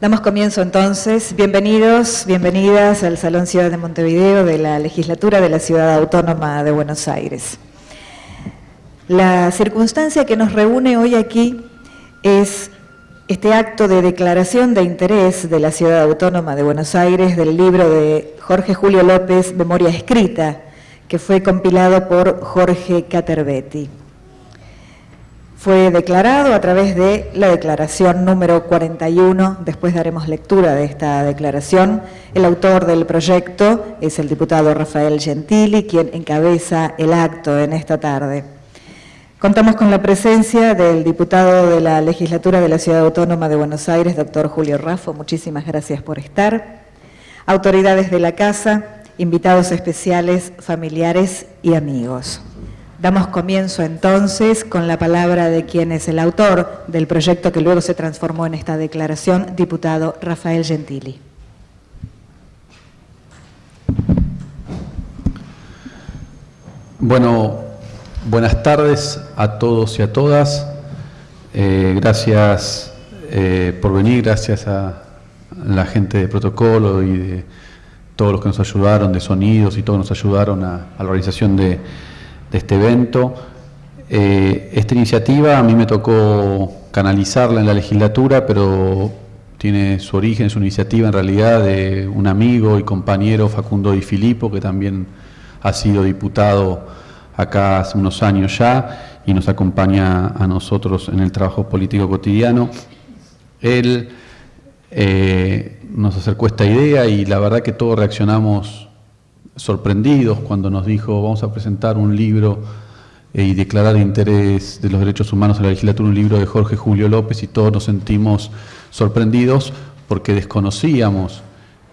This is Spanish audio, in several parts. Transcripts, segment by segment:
Damos comienzo entonces. Bienvenidos, bienvenidas al Salón Ciudad de Montevideo de la Legislatura de la Ciudad Autónoma de Buenos Aires. La circunstancia que nos reúne hoy aquí es este acto de declaración de interés de la Ciudad Autónoma de Buenos Aires del libro de Jorge Julio López, Memoria Escrita, que fue compilado por Jorge Caterbetti. Fue declarado a través de la declaración número 41, después daremos lectura de esta declaración. El autor del proyecto es el diputado Rafael Gentili, quien encabeza el acto en esta tarde. Contamos con la presencia del diputado de la Legislatura de la Ciudad Autónoma de Buenos Aires, doctor Julio Raffo. Muchísimas gracias por estar. Autoridades de la Casa, invitados especiales, familiares y amigos. Damos comienzo entonces con la palabra de quien es el autor del proyecto que luego se transformó en esta declaración, diputado Rafael Gentili. Bueno, Buenas tardes a todos y a todas. Eh, gracias eh, por venir, gracias a la gente de protocolo y de todos los que nos ayudaron, de sonidos y todos nos ayudaron a, la organización de, este evento. Eh, esta iniciativa a mí me tocó canalizarla en la legislatura, pero tiene su origen, su iniciativa en realidad de un amigo y compañero Facundo Di Filippo, que también ha sido diputado acá hace unos años ya y nos acompaña a nosotros en el trabajo político cotidiano. Él eh, nos acercó esta idea y la verdad que todos reaccionamos sorprendidos cuando nos dijo vamos a presentar un libro eh, y declarar interés de los derechos humanos en la legislatura, un libro de Jorge Julio López y todos nos sentimos sorprendidos porque desconocíamos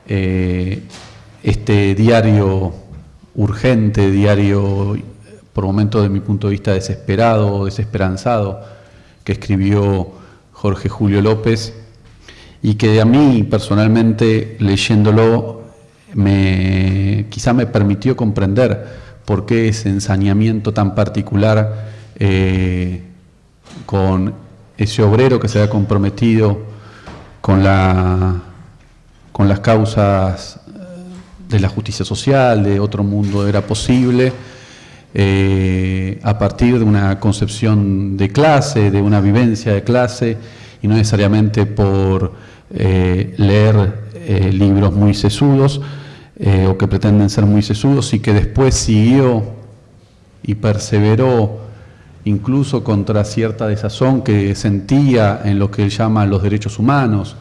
eh, este diario urgente, diario por momentos de mi punto de vista desesperado, desesperanzado, que escribió Jorge Julio López y que a mí personalmente leyéndolo me, quizá me permitió comprender por qué ese ensañamiento tan particular eh, con ese obrero que se había comprometido con, la, con las causas de la justicia social, de otro mundo era posible, eh, a partir de una concepción de clase, de una vivencia de clase, y no necesariamente por eh, leer eh, libros muy sesudos o que pretenden ser muy sesudos, y que después siguió y perseveró incluso contra cierta desazón que sentía en lo que él llama los derechos humanos,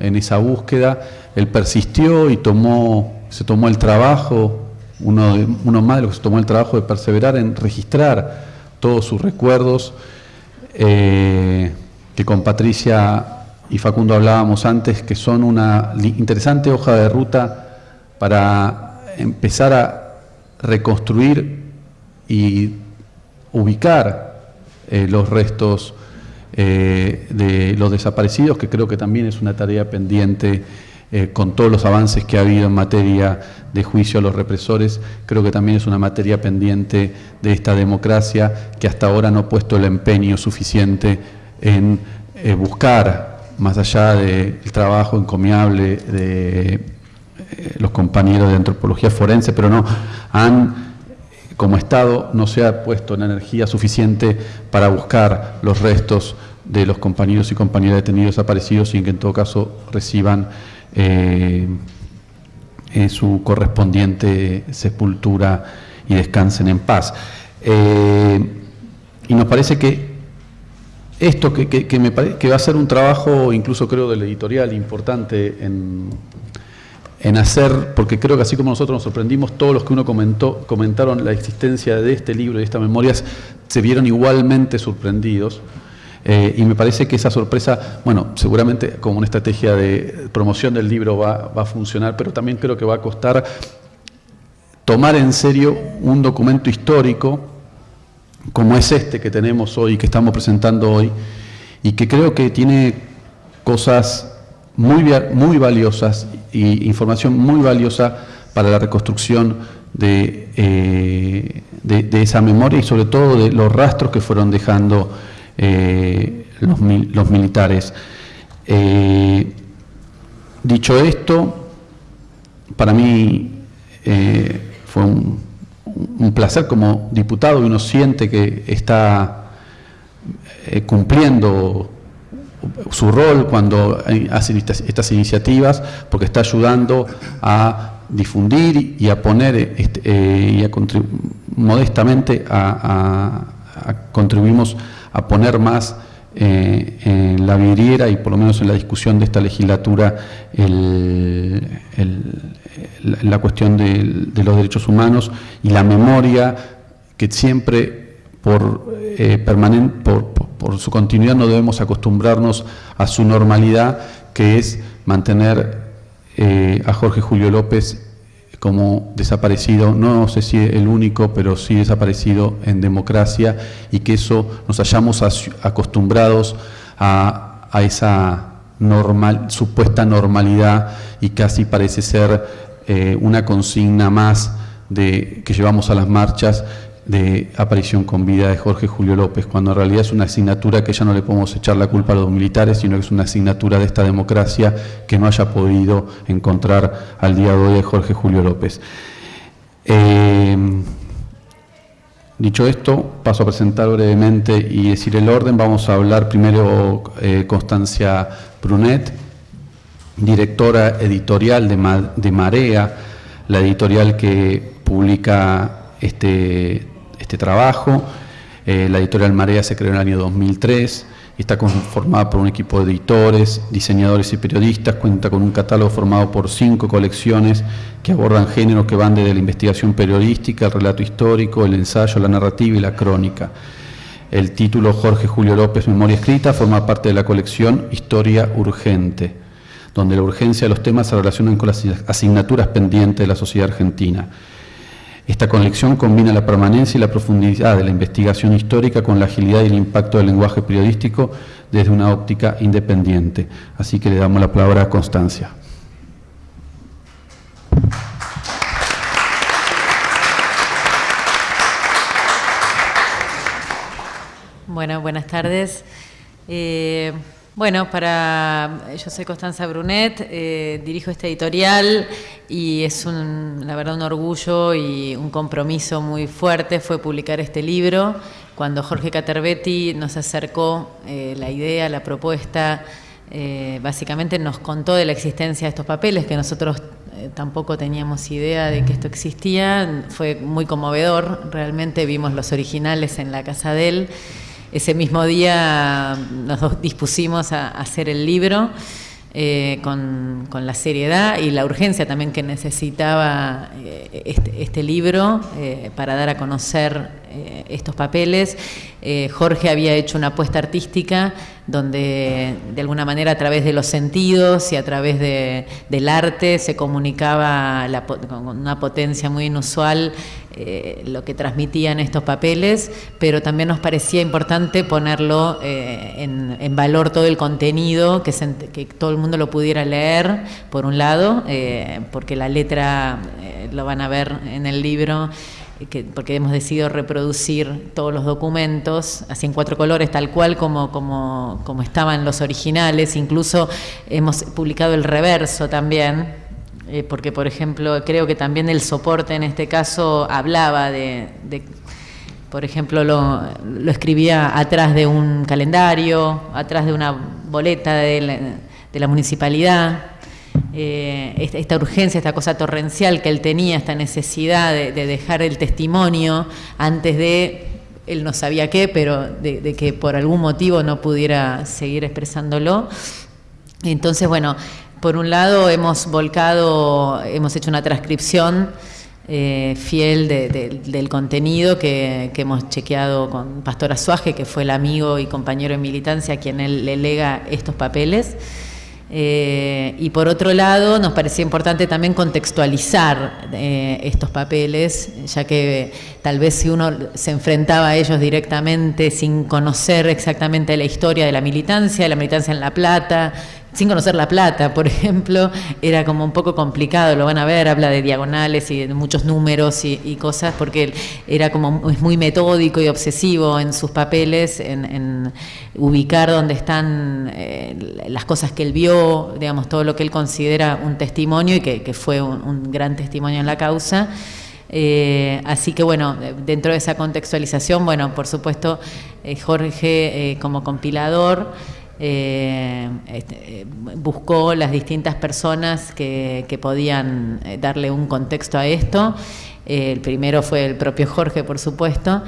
en esa búsqueda, él persistió y tomó, se tomó el trabajo uno, de, uno más de los que se tomó el trabajo de perseverar en registrar todos sus recuerdos, eh, que con Patricia y Facundo hablábamos antes, que son una interesante hoja de ruta para empezar a reconstruir y ubicar eh, los restos eh, de los desaparecidos, que creo que también es una tarea pendiente eh, con todos los avances que ha habido en materia de juicio a los represores, creo que también es una materia pendiente de esta democracia que hasta ahora no ha puesto el empeño suficiente en buscar, más allá del trabajo encomiable de los compañeros de antropología forense, pero no han como Estado no se ha puesto en energía suficiente para buscar los restos de los compañeros y compañeras detenidos desaparecidos en que en todo caso reciban eh, su correspondiente sepultura y descansen en paz. Eh, y nos parece que esto que, me que va a ser un trabajo, incluso creo del editorial, importante en, en, hacer, porque creo que así como nosotros nos sorprendimos, todos los que uno comentó, comentaron la existencia de este libro y de estas memorias, se vieron igualmente sorprendidos. Eh, y me parece que esa sorpresa, bueno, seguramente como una estrategia de promoción del libro va, a funcionar, pero también creo que va a costar tomar en serio un documento histórico como es este que tenemos hoy, que estamos presentando hoy, y que creo que tiene cosas muy, muy valiosas y información muy valiosa para la reconstrucción de, eh, de esa memoria y sobre todo de los rastros que fueron dejando eh, los, militares. Eh, dicho esto, para mí fue un, placer como diputado y uno siente que está cumpliendo su rol cuando hace estas, iniciativas, porque está ayudando a difundir y a poner este, eh, y a modestamente a, contribuimos a poner más eh, en la vidriera y por lo menos en la discusión de esta legislatura la cuestión de, los derechos humanos y la memoria que siempre por, eh, por, por su continuidad no debemos acostumbrarnos a su normalidad, que es mantener eh, a Jorge Julio López como desaparecido, no sé si el único, pero sí desaparecido en democracia y que eso nos hayamos acostumbrados a, esa normal, supuesta normalidad y casi parece ser eh, una consigna más de, que llevamos a las marchas de aparición con vida de Jorge Julio López, cuando en realidad es una asignatura que ya no le podemos echar la culpa a los militares, sino que es una asignatura de esta democracia que no haya podido encontrar al día de hoy de Jorge Julio López. Eh, dicho esto, paso a presentar brevemente y decir el orden. Vamos a hablar primero eh, Constancia Brunet, directora editorial de, de Marea, la editorial que publica este este trabajo. Eh, la editorial Marea se creó en el año 2003 y está conformada por un equipo de editores, diseñadores y periodistas, cuenta con un catálogo formado por cinco colecciones que abordan géneros que van desde la investigación periodística, el relato histórico, el ensayo, la narrativa y la crónica. El título Jorge Julio López, Memoria Escrita, forma parte de la colección Historia Urgente, donde la urgencia de los temas se relacionan con las asignaturas pendientes de la sociedad argentina. Esta conexión combina la permanencia y la profundidad de la investigación histórica con la agilidad y el impacto del lenguaje periodístico desde una óptica independiente. Así que le damos la palabra a Constancia. Bueno, buenas tardes. Eh, bueno, para yo soy Constanza Brunet, eh, dirijo esta editorial y es un, la verdad un orgullo y un compromiso muy fuerte fue publicar este libro. Cuando Jorge Caterbetti nos acercó eh, la idea, la propuesta, eh, básicamente nos contó de la existencia de estos papeles que nosotros tampoco teníamos idea de que esto existía. Fue muy conmovedor, realmente vimos los originales en la casa de él ese mismo día nos dispusimos a hacer el libro eh, con, la seriedad y la urgencia también que necesitaba eh, este, este, libro eh, para dar a conocer estos papeles. Jorge había hecho una apuesta artística donde de alguna manera a través de los sentidos y a través del arte se comunicaba con una potencia muy inusual eh, lo que transmitían estos papeles, pero también nos parecía importante ponerlo eh, en, valor todo el contenido, que, que, todo el mundo lo pudiera leer, por un lado, eh, porque la letra lo van a ver en el libro. Porque hemos decidido reproducir todos los documentos, así en cuatro colores, tal cual como, como, como estaban los originales, incluso hemos publicado el reverso también, eh, porque por ejemplo creo que también el soporte en este caso hablaba de, por ejemplo, lo, escribía atrás de un calendario, atrás de una boleta de la, municipalidad. Eh, esta, urgencia, esta cosa torrencial que él tenía, esta necesidad de, dejar el testimonio antes de, él no sabía qué, pero de, que por algún motivo no pudiera seguir expresándolo. Entonces, bueno, por un lado, hemos volcado, hemos hecho una transcripción eh, fiel del contenido que, hemos chequeado con Pastor Azuaje, que fue el amigo y compañero de militancia a quien él le lega estos papeles. Eh, y por otro lado, nos parecía importante también contextualizar eh, estos papeles, ya que tal vez si uno se enfrentaba a ellos directamente sin conocer exactamente la historia de la militancia, de la militancia en La Plata, sin conocer La Plata, por ejemplo, era como un poco complicado, lo van a ver, habla de diagonales y de muchos números y, cosas, porque era como es muy metódico y obsesivo en sus papeles, en, ubicar dónde están eh, las cosas que él vio, digamos, todo lo que él considera un testimonio y que, fue un, gran testimonio en la causa. Eh, así que bueno, dentro de esa contextualización, bueno, por supuesto, eh, Jorge como compilador, eh, este, buscó las distintas personas que, podían eh, darle un contexto a esto. Eh, el primero fue el propio Jorge, por supuesto.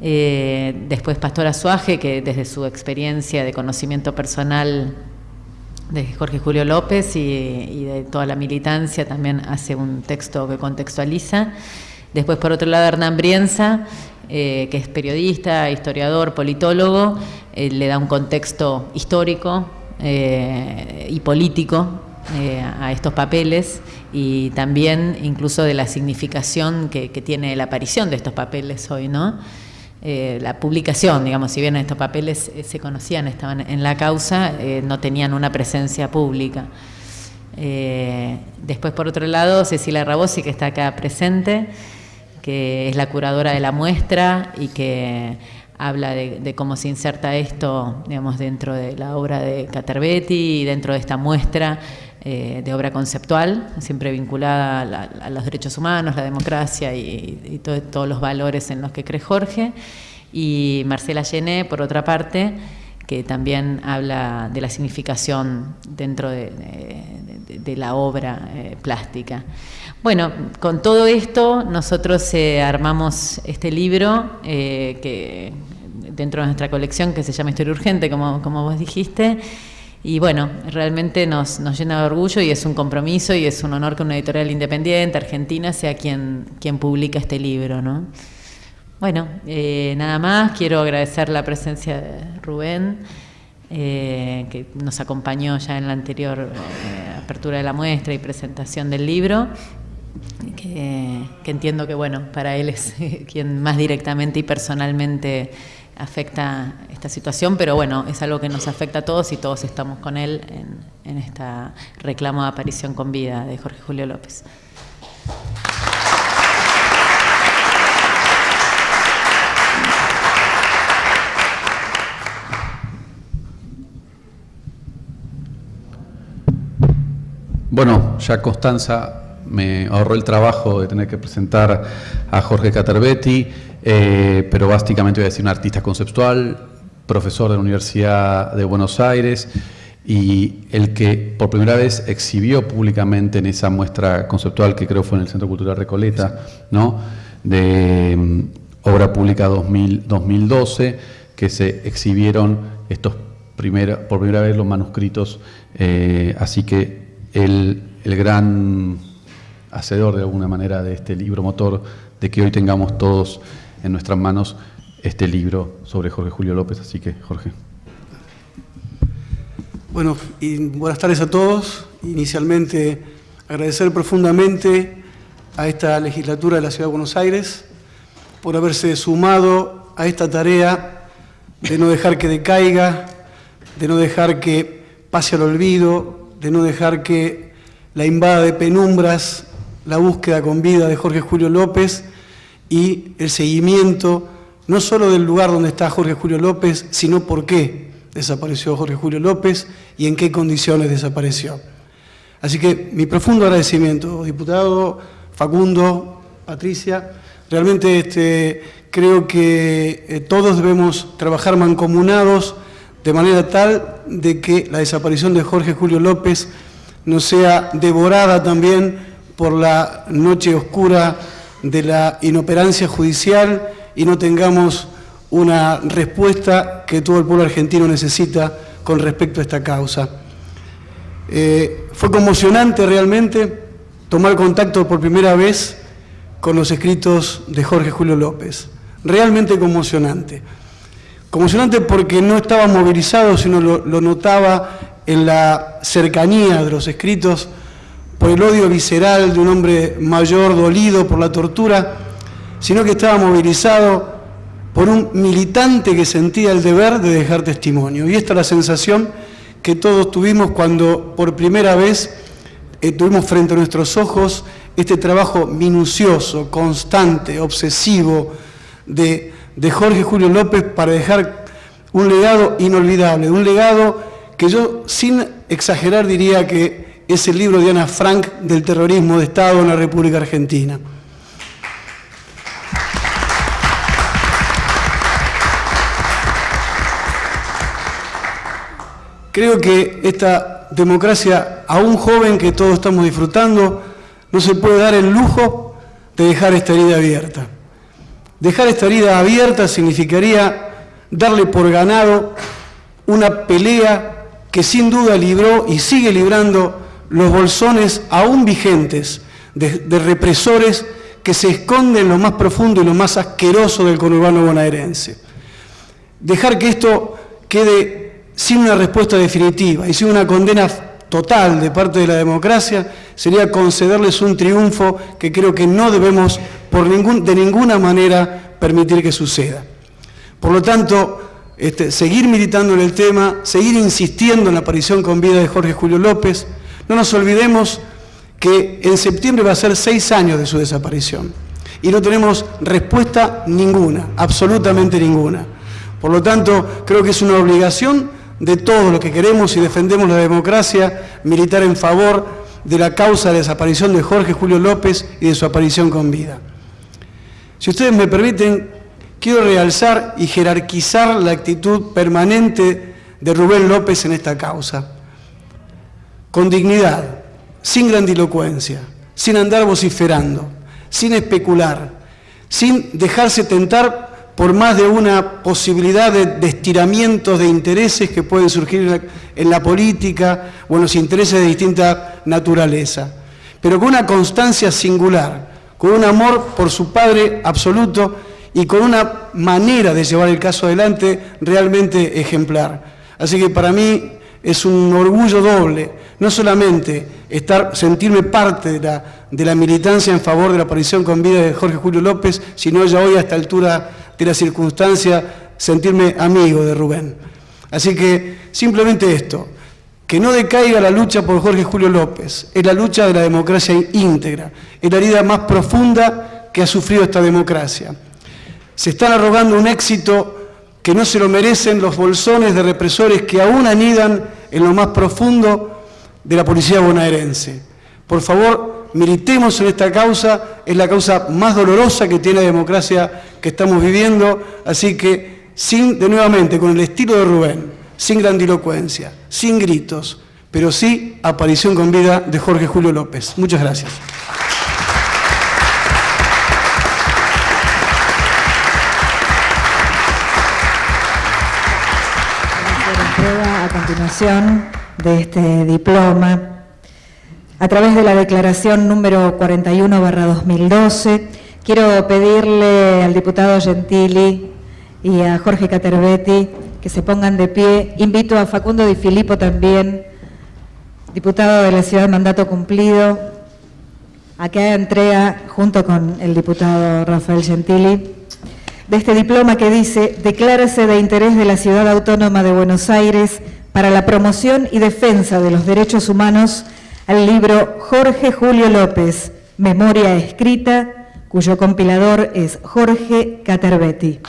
después Pastor Azuaje, que desde su experiencia de conocimiento personal de Jorge Julio López y, y, de toda la militancia también hace un texto que contextualiza. Después, por otro lado, Hernán Brienza, que es periodista, historiador, politólogo, eh, le da un contexto histórico eh, y político eh, a estos papeles y también incluso de la significación que, tiene la aparición de estos papeles hoy, ¿no? la publicación, digamos, si bien estos papeles se conocían, estaban en la causa, no tenían una presencia pública. después, por otro lado, Cecilia Rabosi, que está acá presente, que es la curadora de la muestra y que habla de, cómo se inserta esto, digamos, dentro de la obra de Caterbetti y dentro de esta muestra eh, de obra conceptual, siempre vinculada a, los derechos humanos, la democracia y, todos los valores en los que cree Jorge. Y Marcela Llené, por otra parte, que también habla de la significación dentro de, la obra eh, plástica. Bueno, con todo esto nosotros eh, armamos este libro que dentro de nuestra colección que se llama Historia Urgente, como, como vos dijiste. Y bueno, realmente nos, nos, llena de orgullo y es un compromiso y es un honor que una editorial independiente, argentina, sea quien, quien publica este libro. ¿no? Bueno, eh, nada más, quiero agradecer la presencia de Rubén, eh, que nos acompañó ya en la anterior eh, apertura de la muestra y presentación del libro. Que, entiendo que bueno, para él es quien más directamente y personalmente afecta esta situación, pero bueno, es algo que nos afecta a todos y todos estamos con él en, esta reclamo de aparición con vida de Jorge Julio López. Bueno, ya Constanza me ahorró el trabajo de tener que presentar a Jorge Caterbetti. Eh, pero básicamente voy a decir un artista conceptual, profesor de la Universidad de Buenos Aires y el que por primera vez exhibió públicamente en esa muestra conceptual que creo fue en el Centro Cultural Recoleta, ¿no? de mm, obra pública 2012, que se exhibieron estos por primera vez los manuscritos, eh, así que el, gran hacedor de alguna manera de este libro motor, de que hoy tengamos todos en nuestras manos este libro sobre Jorge Julio López. Así que, Jorge. Bueno, y buenas tardes a todos. Inicialmente, agradecer profundamente a esta legislatura de la Ciudad de Buenos Aires por haberse sumado a esta tarea de no dejar que decaiga, de no dejar que pase al olvido, de no dejar que la invada de penumbras la búsqueda con vida de Jorge Julio López y el seguimiento no solo del lugar donde está Jorge Julio López, sino por qué desapareció Jorge Julio López y en qué condiciones desapareció. Así que mi profundo agradecimiento, diputado Facundo, Patricia. Realmente este, creo que eh, todos debemos trabajar mancomunados de manera tal de que la desaparición de Jorge Julio López no sea devorada también por la noche oscura de la inoperancia judicial y no tengamos una respuesta que todo el pueblo argentino necesita con respecto a esta causa. Eh, fue conmocionante realmente tomar contacto por primera vez con los escritos de Jorge Julio López. Realmente conmocionante. Conmocionante porque no estaba movilizado, sino lo, lo notaba en la cercanía de los escritos por el odio visceral de un hombre mayor dolido por la tortura, sino que estaba movilizado por un militante que sentía el deber de dejar testimonio. Y esta es la sensación que todos tuvimos cuando por primera vez eh, tuvimos frente a nuestros ojos este trabajo minucioso, constante, obsesivo de, de Jorge Julio López para dejar un legado inolvidable, un legado que yo sin exagerar diría que es el libro de Ana Frank del terrorismo de Estado en la República Argentina. Creo que esta democracia, a un joven que todos estamos disfrutando, no se puede dar el lujo de dejar esta herida abierta. Dejar esta herida abierta significaría darle por ganado una pelea que sin duda libró y sigue librando los bolsones aún vigentes de, represores que se esconden en lo más profundo y lo más asqueroso del conurbano bonaerense. Dejar que esto quede sin una respuesta definitiva y sin una condena total de parte de la democracia, sería concederles un triunfo que creo que no debemos por ningún, de ninguna manera permitir que suceda. Por lo tanto, este, seguir militando en el tema, seguir insistiendo en la aparición con vida de Jorge Julio López. No nos olvidemos que en septiembre va a ser seis años de su desaparición y no tenemos respuesta ninguna, absolutamente ninguna. Por lo tanto, creo que es una obligación de todos los que queremos y defendemos la democracia, militar en favor de la causa de desaparición de Jorge Julio López y de su aparición con vida. Si ustedes me permiten, quiero realzar y jerarquizar la actitud permanente de Rubén López en esta causa. Con dignidad, sin grandilocuencia, sin andar vociferando, sin especular, sin dejarse tentar por más de una posibilidad de, estiramientos de intereses que pueden surgir en la, política o en los intereses de distinta naturaleza, pero con una constancia singular, con un amor por su padre absoluto y con una manera de llevar el caso adelante realmente ejemplar. Así que para mí es un orgullo doble, no solamente estar, sentirme parte de la, de la militancia en favor de la aparición con vida de Jorge Julio López, sino ya hoy a esta altura de la circunstancia sentirme amigo de Rubén. Así que simplemente esto, que no decaiga la lucha por Jorge Julio López, es la lucha de la democracia íntegra, es la herida más profunda que ha sufrido esta democracia. Se están arrogando un éxito que no se lo merecen los bolsones de represores que aún anidan en lo más profundo de la policía bonaerense. Por favor, militemos en esta causa, es la causa más dolorosa que tiene la democracia que estamos viviendo, así que sin, de nuevamente, con el estilo de Rubén, sin grandilocuencia, sin gritos, pero sí aparición con vida de Jorge Julio López. Muchas gracias. a continuación de este diploma a través de la declaración número 41-2012, quiero pedirle al diputado Gentili y a Jorge Caterbetti que se pongan de pie. Invito a Facundo Di Filippo también, diputado de la ciudad mandato cumplido, a que entrega, junto con el diputado Rafael Gentili, de este diploma que dice Declárase de interés de la Ciudad Autónoma de Buenos Aires para la promoción y defensa de los derechos humanos al libro Jorge Julio López, Memoria Escrita, cuyo compilador es Jorge Caterbetti.